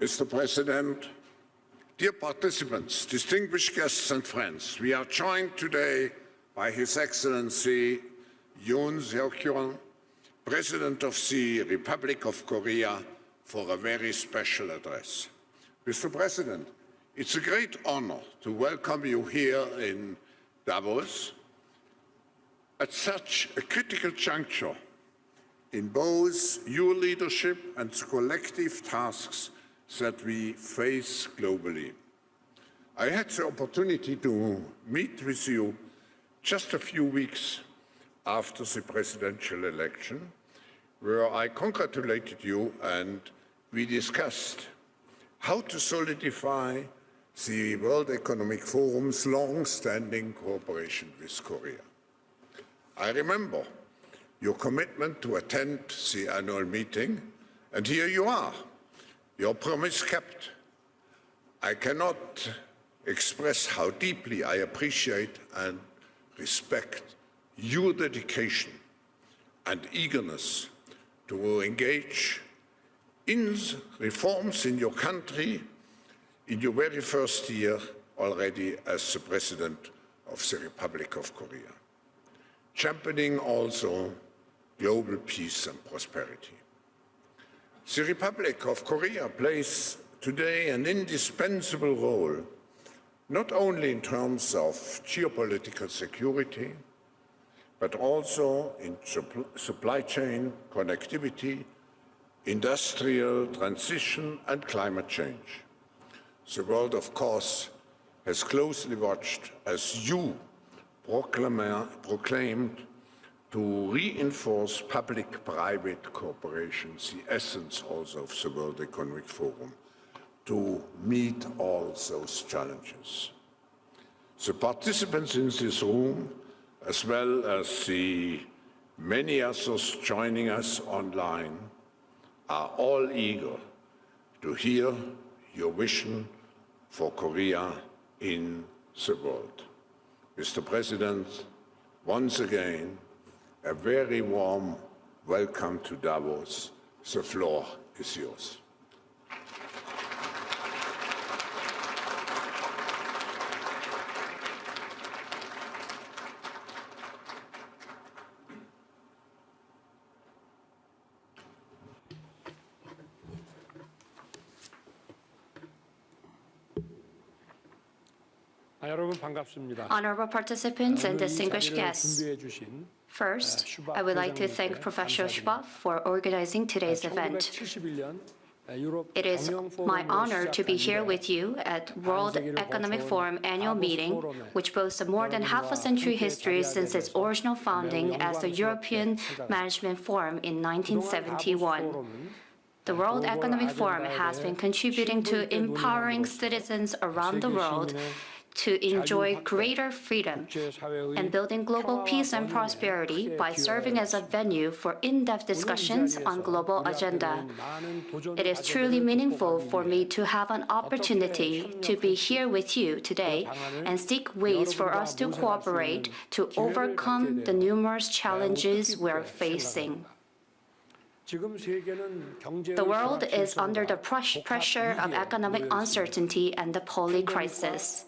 Mr. President, dear participants, distinguished guests and friends, we are joined today by His Excellency Yoon Suk-yeol, President of the Republic of Korea, for a very special address. Mr. President, it's a great honor to welcome you here in Davos at such a critical juncture in both your leadership and collective tasks that we face globally. I had the opportunity to meet with you just a few weeks after the presidential election, where I congratulated you and we discussed how to solidify the World Economic Forum's long-standing cooperation with Korea. I remember your commitment to attend the annual meeting, and here you are, your promise kept. I cannot express how deeply I appreciate and respect your dedication and eagerness to engage in reforms in your country in your very first year already as the President of the Republic of Korea, championing also global peace and prosperity. The Republic of Korea plays today an indispensable role, not only in terms of geopolitical security, but also in supply chain connectivity, industrial transition and climate change. The world, of course, has closely watched as you proclaimed to reinforce public-private cooperation, the essence also of the World Economic Forum, to meet all those challenges. The participants in this room, as well as the many others joining us online, are all eager to hear your vision for Korea in the world. Mr. President, once again, a very warm welcome to Davos. The floor is yours. Honorable participants and distinguished guests, first, I would like to thank Professor Schwab for organizing today's event. It is my honor to be here with you at World Economic Forum annual meeting, which boasts a more than half a century history since its original founding as the European Management Forum in 1971. The World Economic Forum has been contributing to empowering citizens around the world to enjoy greater freedom and building global peace and prosperity by serving as a venue for in-depth discussions on global agenda. It is truly meaningful for me to have an opportunity to be here with you today and seek ways for us to cooperate to overcome the numerous challenges we're facing. The world is under the pressure of economic uncertainty and the poly crisis.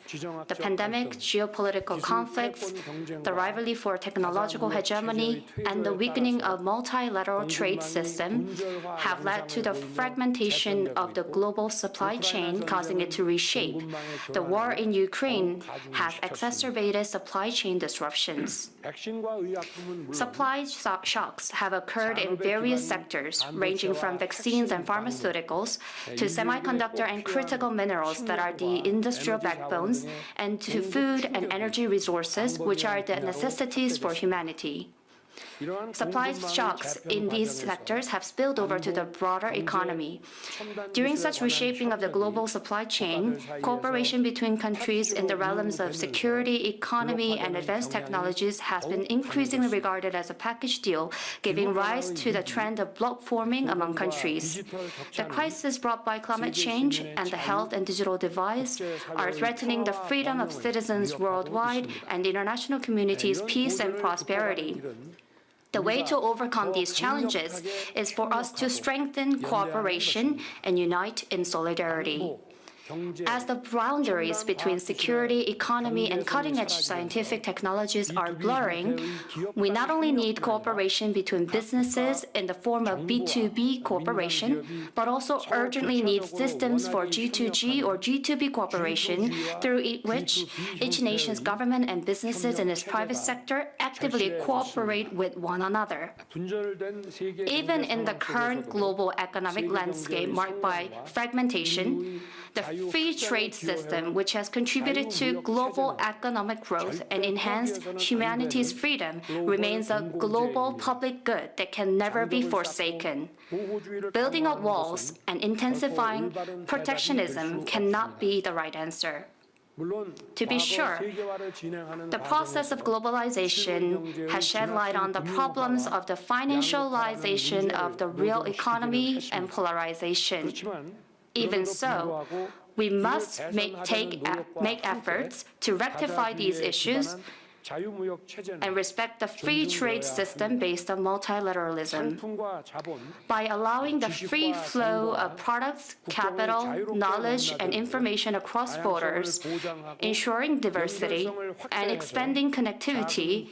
The pandemic, geopolitical conflicts, the rivalry for technological hegemony, and the weakening of multilateral trade system have led to the fragmentation of the global supply chain, causing it to reshape. The war in Ukraine has exacerbated supply chain disruptions. Supply shocks have occurred in various sectors, ranging from vaccines and pharmaceuticals to semiconductor and critical minerals that are the industrial backbones, and to food and energy resources, which are the necessities for humanity. Supply shocks in these sectors have spilled over to the broader economy. During such reshaping of the global supply chain, cooperation between countries in the realms of security, economy, and advanced technologies has been increasingly regarded as a package deal, giving rise to the trend of bloc forming among countries. The crisis brought by climate change and the health and digital divides are threatening the freedom of citizens worldwide and the international community's peace and prosperity. The way to overcome these challenges is for us to strengthen cooperation and unite in solidarity. As the boundaries between security, economy, and cutting-edge scientific technologies are blurring, we not only need cooperation between businesses in the form of B2B cooperation, but also urgently need systems for G2G or G2B cooperation through which each nation's government and businesses in its private sector actively cooperate with one another. Even in the current global economic landscape marked by fragmentation, the free trade system, which has contributed to global economic growth and enhanced humanity's freedom, remains a global public good that can never be forsaken. Building up walls and intensifying protectionism cannot be the right answer. To be sure, the process of globalization has shed light on the problems of the financialization of the real economy and polarization. Even so, we must make, take, make efforts to rectify these issues and respect the free trade system based on multilateralism. By allowing the free flow of products, capital, knowledge, and information across borders, ensuring diversity, and expanding connectivity,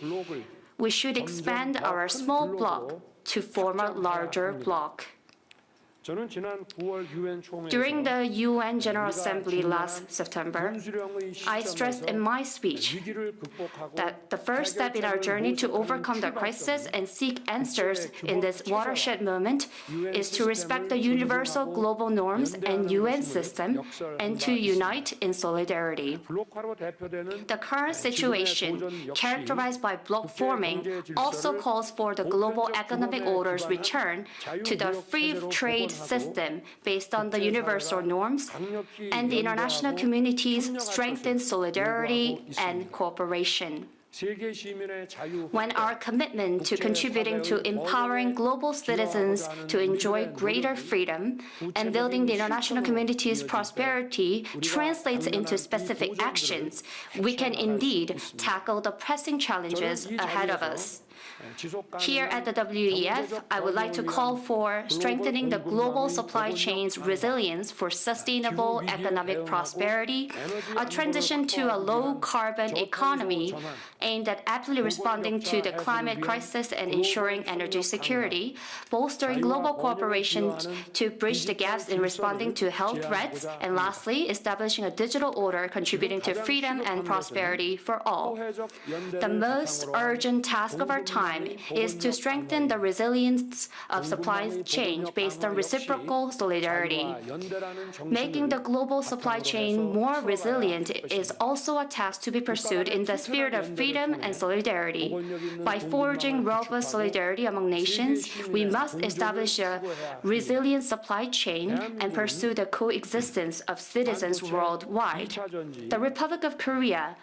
we should expand our small bloc to form a larger bloc. During the UN General Assembly last September, I stressed in my speech that the first step in our journey to overcome the crisis and seek answers in this watershed moment is to respect the universal global norms and UN system and to unite in solidarity. The current situation, characterized by block forming, also calls for the global economic order's return to the free trade system based on the universal norms, and the international community's strengthened solidarity and cooperation. When our commitment to contributing to empowering global citizens to enjoy greater freedom and building the international community's prosperity translates into specific actions, we can indeed tackle the pressing challenges ahead of us. Here at the WEF, I would like to call for strengthening the global supply chain's resilience for sustainable economic prosperity, a transition to a low-carbon economy aimed at aptly responding to the climate crisis and ensuring energy security, bolstering global cooperation to bridge the gaps in responding to health threats, and lastly, establishing a digital order contributing to freedom and prosperity for all. The most urgent task of our time time is to strengthen the resilience of supply chain based on reciprocal solidarity. Making the global supply chain more resilient is also a task to be pursued in the spirit of freedom and solidarity. By forging robust solidarity among nations, we must establish a resilient supply chain and pursue the coexistence of citizens worldwide. The Republic of Korea,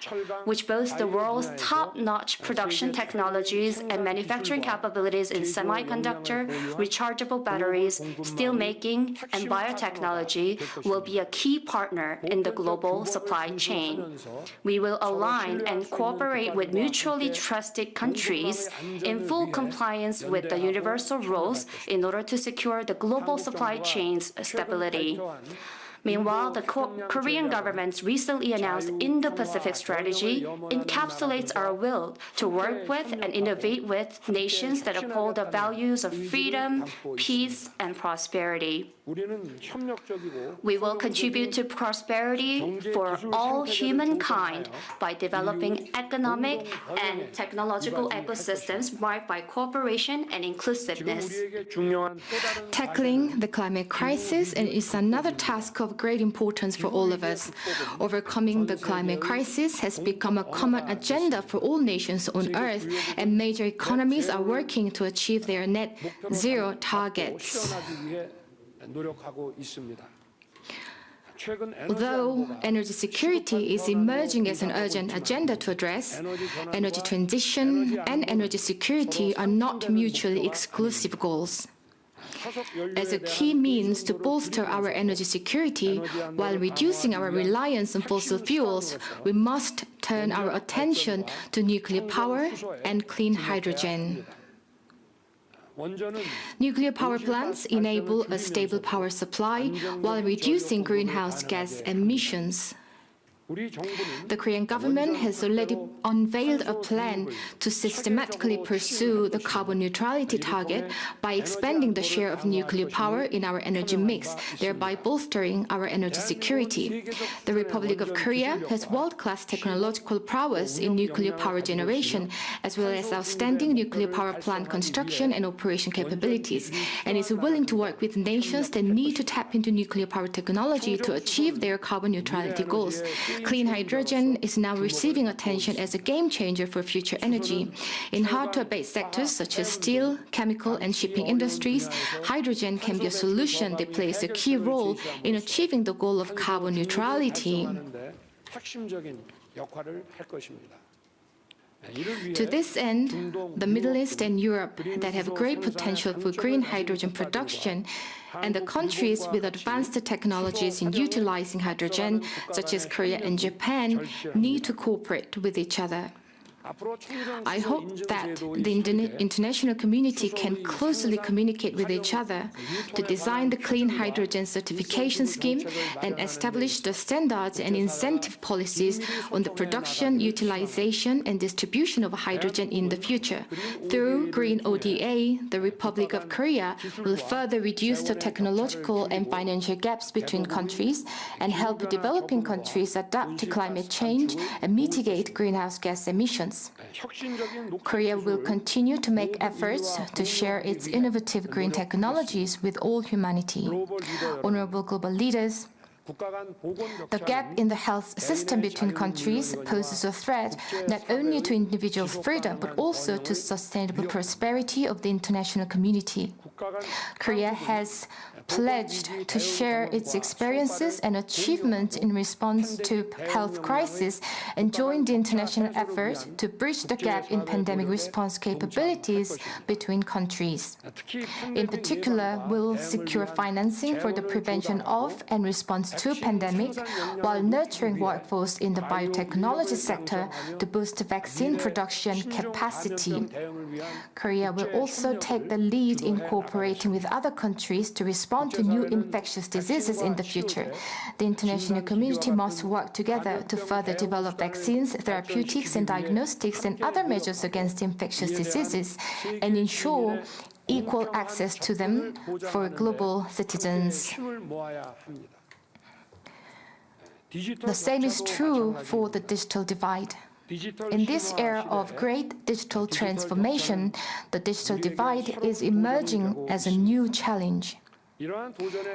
which boasts the world's top-notch production technologies and manufacturing capabilities in semiconductor, rechargeable batteries, steel making, and biotechnology, will be a key partner in the global supply chain. We will align and cooperate with mutually trusted countries in full compliance with the universal rules in order to secure the global supply chain's stability. Meanwhile, the Korean government's recently announced Indo-Pacific strategy encapsulates our will to work with and innovate with nations that uphold the values of freedom, peace, and prosperity. We will contribute to prosperity for all humankind by developing economic and technological ecosystems marked by cooperation and inclusiveness. Tackling the climate crisis is another task of of great importance for all of us. Overcoming the climate crisis has become a common agenda for all nations on Earth, and major economies are working to achieve their net zero targets. Although energy security is emerging as an urgent agenda to address, energy transition and energy security are not mutually exclusive goals as a key means to bolster our energy security while reducing our reliance on fossil fuels, we must turn our attention to nuclear power and clean hydrogen. Nuclear power plants enable a stable power supply while reducing greenhouse gas emissions. The Korean government has already unveiled a plan to systematically pursue the carbon neutrality target by expanding the share of nuclear power in our energy mix, thereby bolstering our energy security. The Republic of Korea has world-class technological prowess in nuclear power generation, as well as outstanding nuclear power plant construction and operation capabilities, and is willing to work with nations that need to tap into nuclear power technology to achieve their carbon neutrality goals. Clean hydrogen is now receiving attention as a game changer for future energy. In hard-to-abate sectors such as steel, chemical and shipping industries, hydrogen can be a solution that plays a key role in achieving the goal of carbon neutrality. To this end, the Middle East and Europe that have great potential for green hydrogen production and the countries with advanced technologies in utilizing hydrogen, such as Korea and Japan, need to cooperate with each other. I hope that the international community can closely communicate with each other to design the clean hydrogen certification scheme and establish the standards and incentive policies on the production, utilization, and distribution of hydrogen in the future. Through Green ODA, the Republic of Korea will further reduce the technological and financial gaps between countries and help developing countries adapt to climate change and mitigate greenhouse gas emissions. Korea will continue to make efforts to share its innovative green technologies with all humanity. Honorable global leaders, the gap in the health system between countries poses a threat not only to individual freedom but also to sustainable prosperity of the international community. Korea has pledged to share its experiences and achievements in response to health crisis and joined the international effort to bridge the gap in pandemic response capabilities between countries. In particular, we'll secure financing for the prevention of and response to pandemic while nurturing workforce in the biotechnology sector to boost vaccine production capacity. Korea will also take the lead in cooperating with other countries to respond on to new infectious diseases in the future. The international community must work together to further develop vaccines, therapeutics and diagnostics and other measures against infectious diseases and ensure equal access to them for global citizens. The same is true for the digital divide. In this era of great digital transformation, the digital divide is emerging as a new challenge.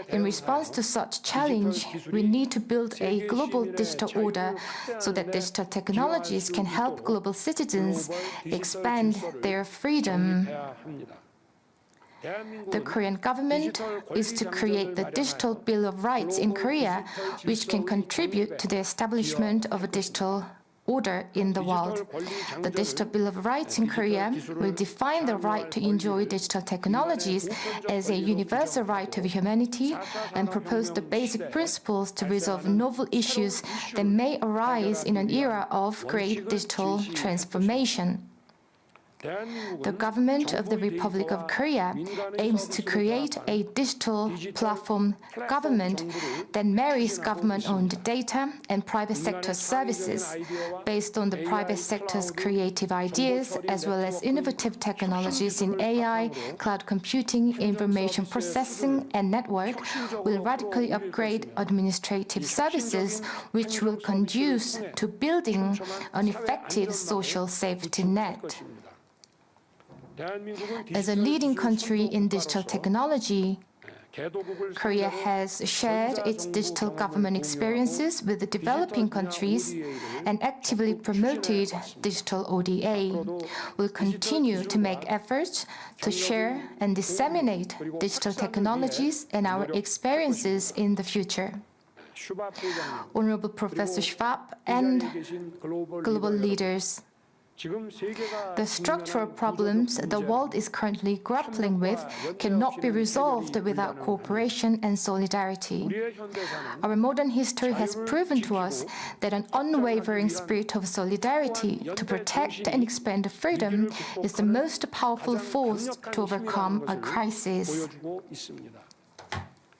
In response to such challenge, we need to build a global digital order so that digital technologies can help global citizens expand their freedom. The Korean government is to create the Digital Bill of Rights in Korea, which can contribute to the establishment of a digital order in the world. The Digital Bill of Rights in Korea will define the right to enjoy digital technologies as a universal right of humanity and propose the basic principles to resolve novel issues that may arise in an era of great digital transformation. The government of the Republic of Korea aims to create a digital platform government that marries government-owned data and private sector services based on the private sector's creative ideas as well as innovative technologies in AI, cloud computing, information processing, and network will radically upgrade administrative services which will conduce to building an effective social safety net. As a leading country in digital technology, Korea has shared its digital government experiences with the developing countries and actively promoted digital ODA. will continue to make efforts to share and disseminate digital technologies and our experiences in the future. Honorable Professor Schwab and global leaders, the structural problems the world is currently grappling with cannot be resolved without cooperation and solidarity. Our modern history has proven to us that an unwavering spirit of solidarity to protect and expand freedom is the most powerful force to overcome a crisis.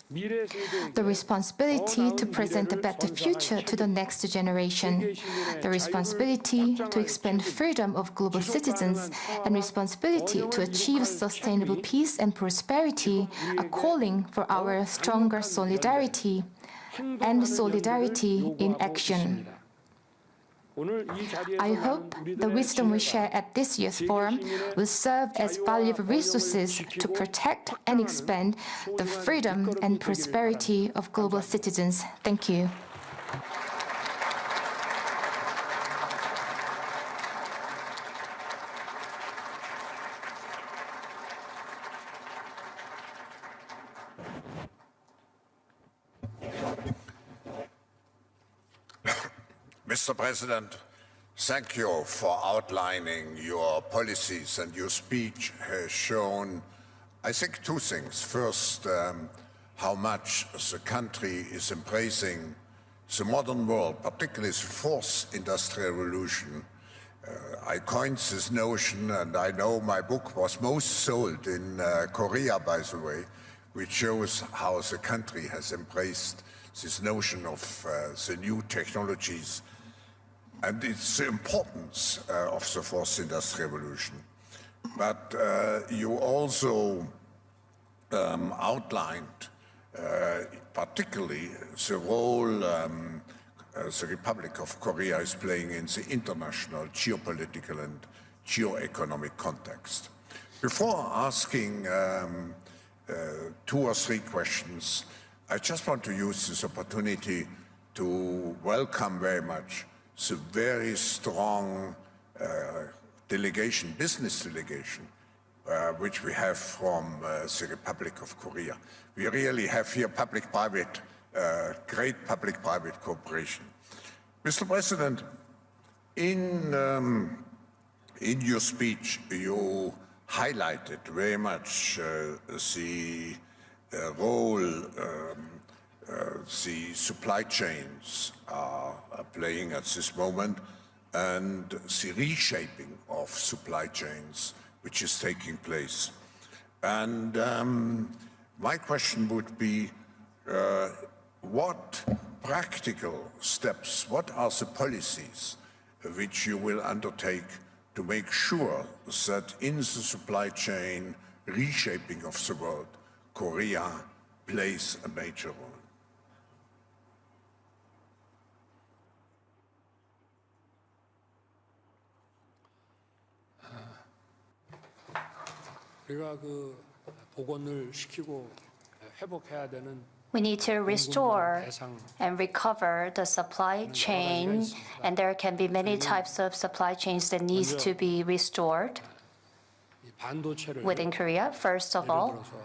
The responsibility to present a better future to the next generation, the responsibility to expand freedom of global citizens, and responsibility to achieve sustainable peace and prosperity are calling for our stronger solidarity and solidarity in action. I hope the wisdom we share at this year's forum will serve as valuable resources to protect and expand the freedom and prosperity of global citizens. Thank you. Mr. President, thank you for outlining your policies and your speech has shown, I think, two things. First, um, how much the country is embracing the modern world, particularly the fourth industrial revolution. Uh, I coined this notion, and I know my book was most sold in uh, Korea, by the way, which shows how the country has embraced this notion of uh, the new technologies and it's the importance uh, of the fourth industrial revolution. But uh, you also um, outlined uh, particularly the role um, uh, the Republic of Korea is playing in the international geopolitical and geo-economic context. Before asking um, uh, two or three questions, I just want to use this opportunity to welcome very much the very strong uh, delegation, business delegation, uh, which we have from uh, the Republic of Korea. We really have here public-private, uh, great public-private cooperation. Mr. President, in, um, in your speech, you highlighted very much uh, the uh, role um, the supply chains are, are playing at this moment and the reshaping of supply chains which is taking place. And um, my question would be, uh, what practical steps, what are the policies which you will undertake to make sure that in the supply chain reshaping of the world, Korea plays a major role? 우리가 그 복원을 시키고 회복해야 되는 We need to restore and recover the supply chain, and there can be many types of supply chains that needs to be restored 이 반도체를 within Korea. First of all, 예를 들어서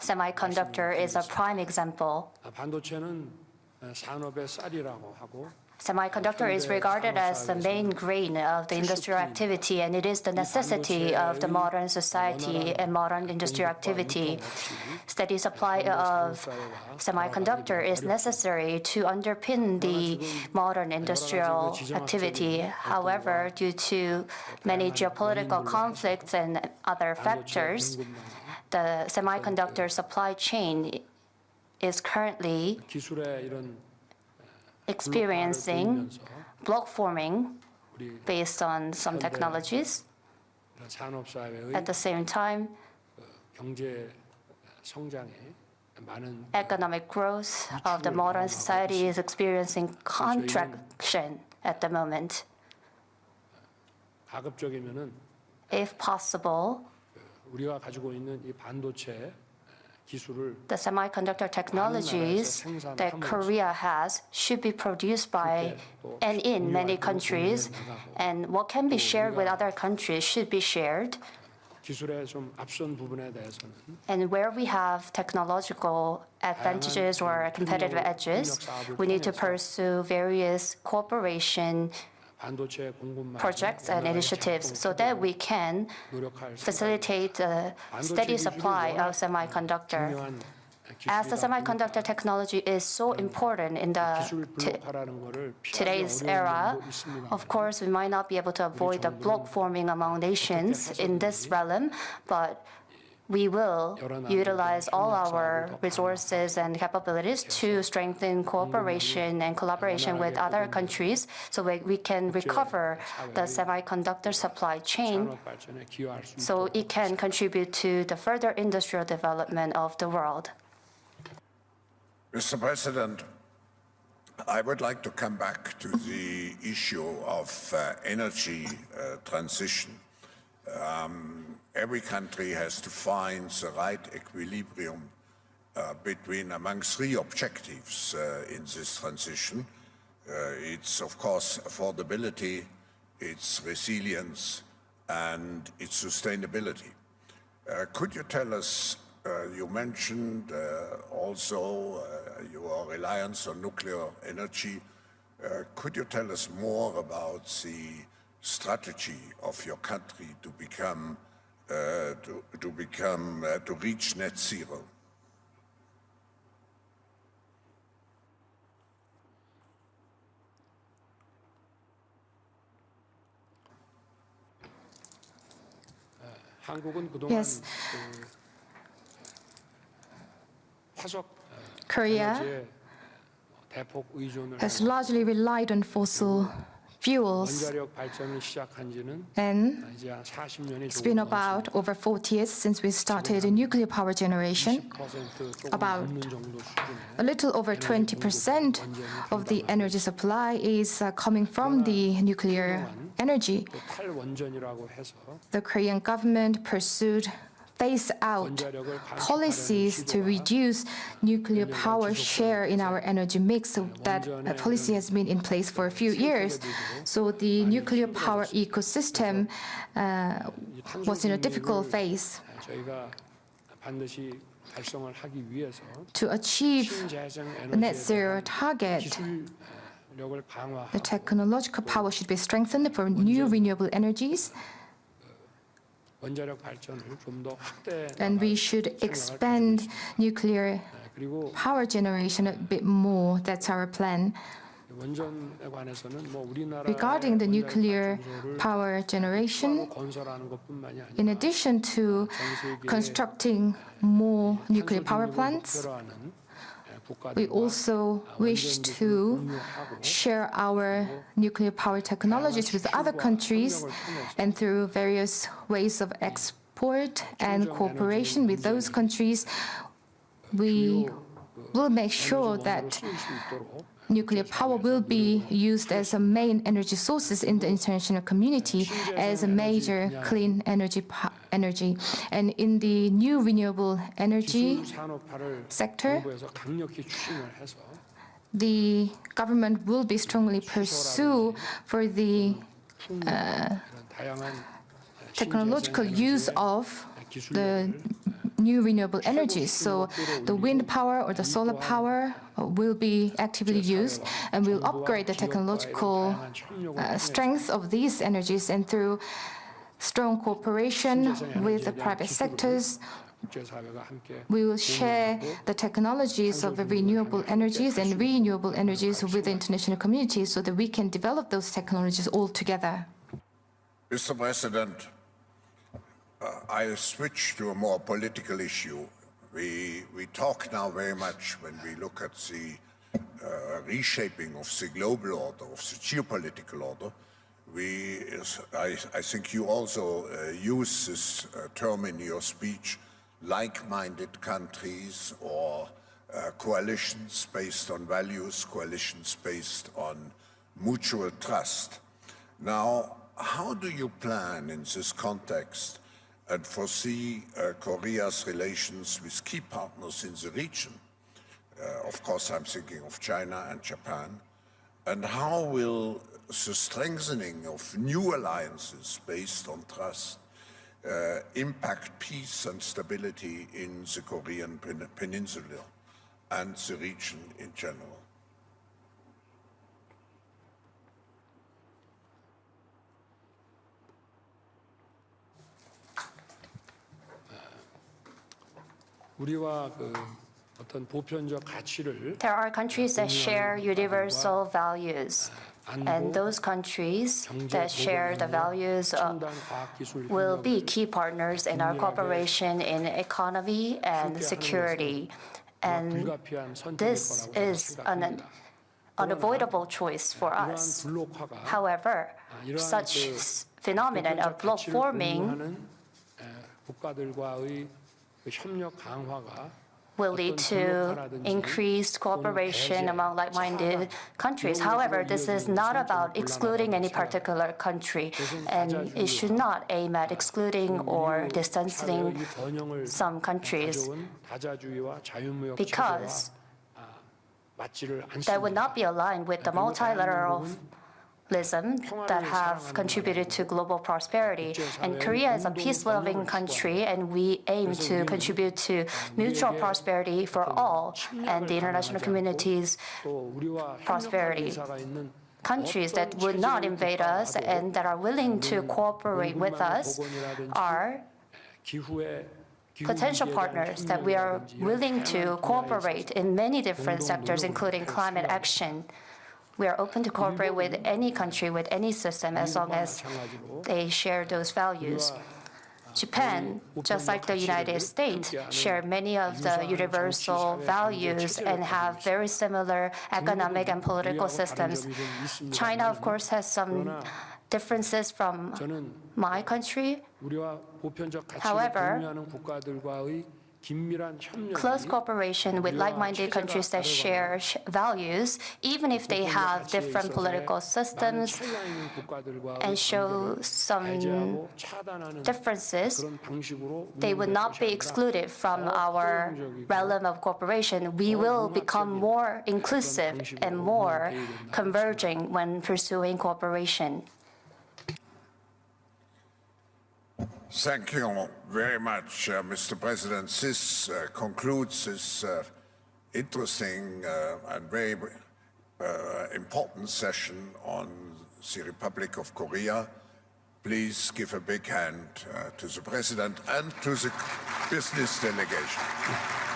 semiconductor is a prime example. Semiconductor is regarded as the main grain of the industrial activity, and it is the necessity of the modern society and modern industrial activity. Steady supply of semiconductor is necessary to underpin the modern industrial activity. However, due to many geopolitical conflicts and other factors, the semiconductor supply chain is currently experiencing block forming based on some technologies. At the same time, economic growth of the modern society is experiencing contraction at the moment. If possible, the semiconductor technologies that Korea has should be produced by and in many countries, and what can be shared with other countries should be shared. And where we have technological advantages or competitive edges, we need to pursue various cooperation projects and initiatives so that we can facilitate the steady supply of semiconductor. As the semiconductor technology is so important in the today's era, of course, we might not be able to avoid the block forming among nations in this realm, but we will utilize all our resources and capabilities to strengthen cooperation and collaboration with other countries so we can recover the semiconductor supply chain so it can contribute to the further industrial development of the world. Mr. President, I would like to come back to the issue of uh, energy uh, transition. Um, every country has to find the right equilibrium uh, between among three objectives uh, in this transition. Uh, it's, of course, affordability, its resilience, and its sustainability. Uh, Could you tell us, uh, you mentioned uh, also your reliance on nuclear energy. Could you tell us more about the strategy of your country to become, to, to become, uh, to reach net zero. Yes. Korea has largely relied on fossil fuels. And it's been about over 40 years since we started nuclear power generation. About a little over 20% of the energy supply is uh, coming from the nuclear energy. The Korean government pursued phase out policies to reduce nuclear power share in our energy mix. So that policy has been in place for a few years. So the nuclear power ecosystem uh, was in a difficult phase. To achieve net zero target, the technological power should be strengthened for new renewable energies. And we should expand nuclear power generation a bit more. That's our plan. Regarding the nuclear power generation, in addition to constructing more nuclear power plants, we also wish to share our nuclear power technologies with other countries and through various ways of export and cooperation with those countries, we will make sure that nuclear power will be used as a main energy sources in the international community as a major clean energy energy. And in the new renewable energy sector, the government will be strongly pursue for the uh, technological use of the new renewable energies. So the wind power or the solar power uh, will be actively used and will upgrade the technological uh, strength of these energies and through strong cooperation with the private sectors, we will share the technologies of the renewable energies and renewable energies with the international community so that we can develop those technologies all together. Mr. President, uh, I switch to a more political issue. We, we talk now very much when we look at the uh, reshaping of the global order, of the geopolitical order. We, I, I think you also uh, use this uh, term in your speech, like-minded countries or uh, coalitions based on values, coalitions based on mutual trust. Now, how do you plan in this context and foresee uh, Korea's relations with key partners in the region? Uh, of course, I'm thinking of China and Japan. And how will the strengthening of new alliances based on trust uh, impact peace and stability in the Korean pen- peninsula and the region in general? 우리와 그 어떤 보편적 가치를 There are countries that share universal values, and those countries that share the values of 첨단 과학 기술 will 협력을 be key partners in our cooperation in economy and security. And 불가피한 선택일 this 거라고 저는 is an 생각합니다. unavoidable choice for 이러한 us. 블록화가 However, 이러한 such 그 s- phenomenon of 보편적 block 가치를 forming will lead to increased cooperation among like-minded countries. However, this is not about excluding any particular country, and it should not aim at excluding or distancing some countries, because that would not be aligned with the multilateral that have contributed to global prosperity. And Korea is a peace-loving country, and we aim to contribute to mutual prosperity for all and the international community's prosperity countries that would not invade us and that are willing to cooperate with us are potential partners that we are willing to cooperate in many different sectors, including climate action. We are open to cooperate with any country, with any system, as long as they share those values. Japan, just like the United States, share many of the universal values and have very similar economic and political systems. China, of course, has some differences from my country. However, close cooperation with like-minded countries that share values, even if they have different political systems and show some differences, they would not be excluded from our realm of cooperation. We will become more inclusive and more converging when pursuing cooperation. Thank you very much, uh, Mr. President. This uh, concludes this uh, interesting uh, and very uh, important session on the Republic of Korea. Please give a big hand uh, to the President and to the business delegation.